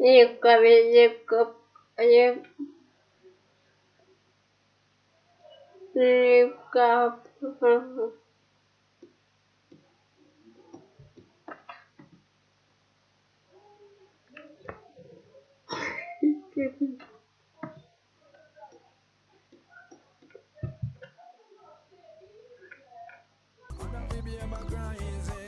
liikumine liigub Baby, I'm a crazy.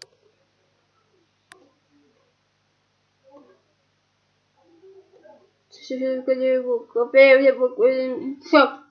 就是觉得我隔壁有我不得不错。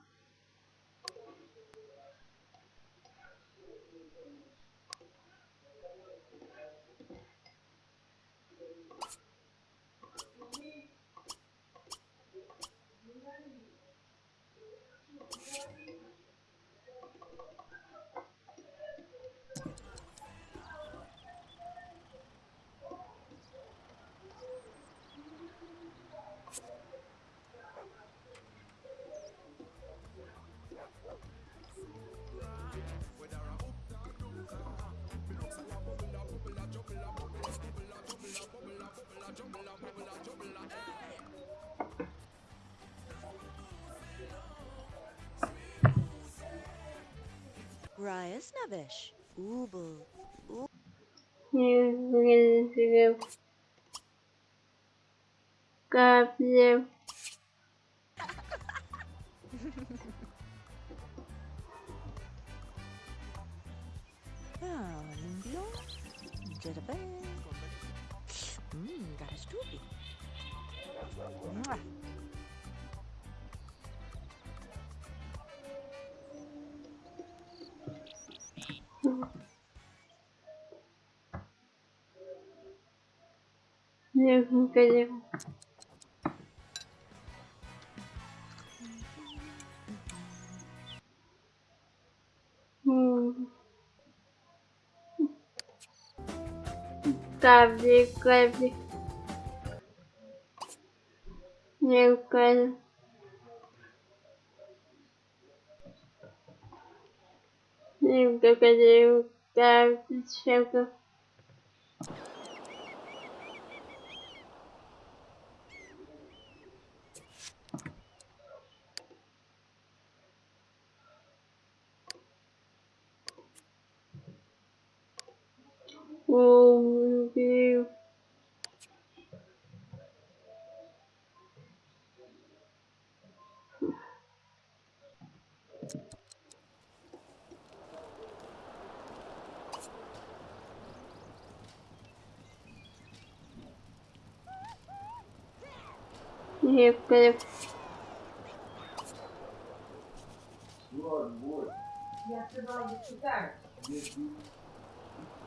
Reyes Navish, Ubel. Gabriel. Ah, limpio to the bed. Mmm, got a stoopy. Mwah. Cabe, cabe. Meu cara. Meu cara, eu quero. Oh, meu Deus. Me recupera. E a você vai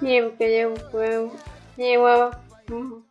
Не, не, не, не, не,